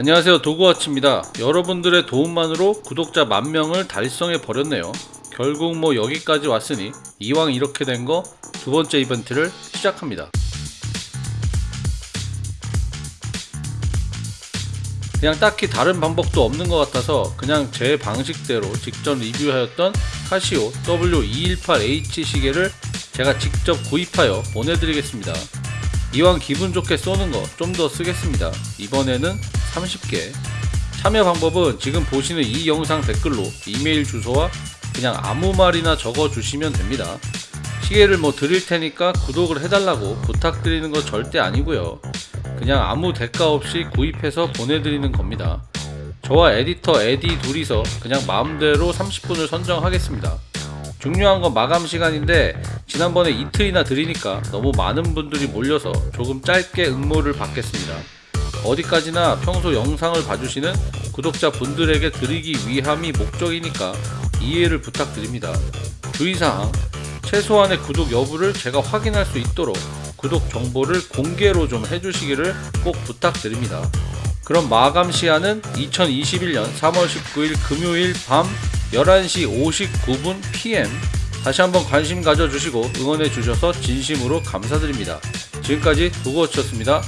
안녕하세요. 도구와치입니다. 여러분들의 도움만으로 구독자 만명을 달성해 버렸네요. 결국 뭐 여기까지 왔으니 이왕 이렇게 된 거 두 번째 이벤트를 시작합니다. 그냥 딱히 다른 방법도 없는 것 같아서 그냥 제 방식대로 직전 리뷰하였던 카시오 W218H 시계를 제가 직접 구입하여 보내드리겠습니다. 이왕 기분 좋게 쏘는 거 좀 더 쓰겠습니다. 이번에는 30개. 참여 방법은 지금 보시는 이 영상 댓글로 이메일 주소와 그냥 아무 말이나 적어 주시면 됩니다. 시계를 뭐 드릴 테니까 구독을 해달라고 부탁드리는 거 절대 아니고요. 그냥 아무 대가 없이 구입해서 보내드리는 겁니다. 저와 에디터 에디 둘이서 그냥 마음대로 30분을 선정하겠습니다. 중요한 건 마감 시간인데 지난번에 이틀이나 드리니까 너무 많은 분들이 몰려서 조금 짧게 응모를 받겠습니다. 어디까지나 평소 영상을 봐주시는 구독자 분들에게 드리기 위함이 목적이니까 이해를 부탁드립니다. 주의사항 최소한의 구독 여부를 제가 확인할 수 있도록 구독 정보를 공개로 좀 해주시기를 꼭 부탁드립니다. 그럼 마감 시한은 2021년 3월 19일 금요일 밤 11시 59분 PM 다시 한번 관심 가져주시고 응원해 주셔서 진심으로 감사드립니다. 지금까지 도구워치였습니다.